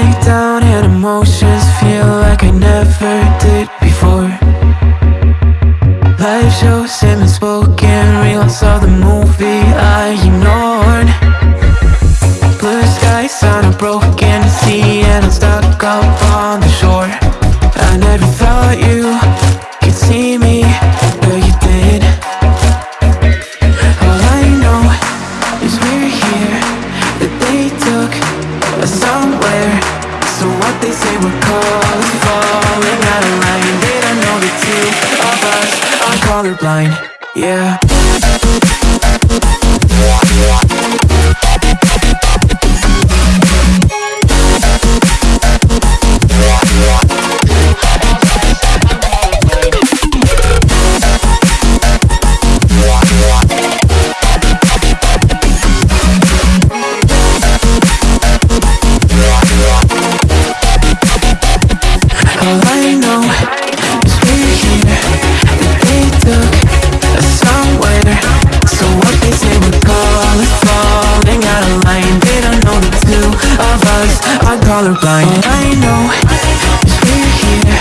breakdown and emotions feel like I never did before. Life shows him spoken all saw the movie I ignored. Blue skies on a broken sea and I'm stuck up were calling, falling out of line. They don't know the two of us? Are colorblind, yeah. All I know is we're here. They took us somewhere. So what they say call falling out of line. They don't know the two of us are colorblind. All I know is we're here.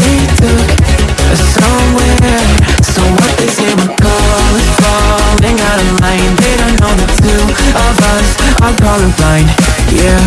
They took us somewhere. So what they say call falling out of line. They don't know the two of us are colorblind. Yeah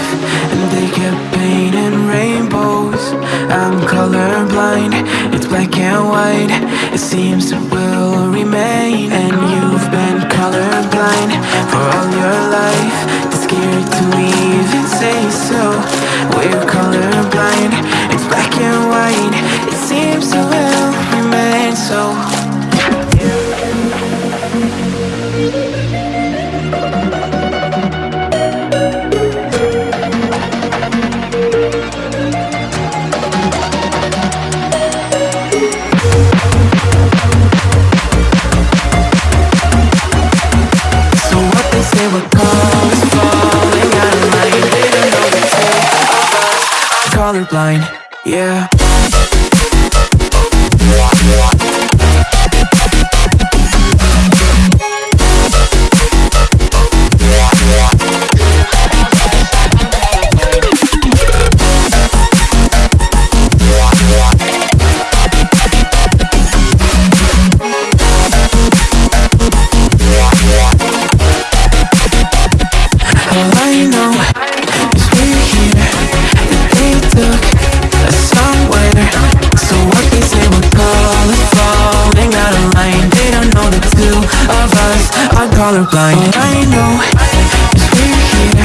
life And they kept painting rainbows. I'm colorblind, it's black and white. It seems it will remain And you've been colorblind for all your life. Scared to even say so. We're colorblind, yeah colorblind. All I know is we're here.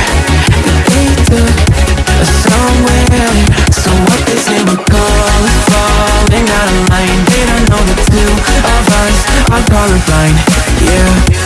They took us somewhere. So what they say we're calling Falling out of line. They don't know the two of us are colorblind. Yeah.